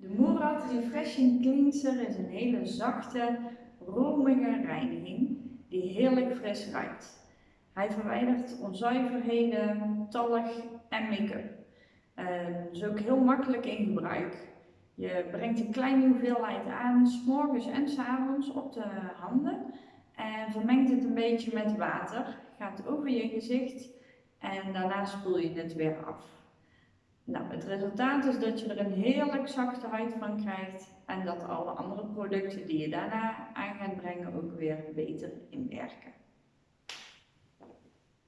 De Murad Refreshing Cleanser is een hele zachte, romige reiniging die heerlijk fris ruikt. Hij verwijdert onzuiverheden, talg en make-up. Het is ook heel makkelijk in gebruik. Je brengt een kleine hoeveelheid aan, morgens en s avonds op de handen. En vermengt het een beetje met water. Gaat over je gezicht en daarna spoel je het weer af. Nou, het resultaat is dat je er een heerlijk zachte huid van krijgt en dat alle andere producten die je daarna aan gaat brengen ook weer beter inwerken.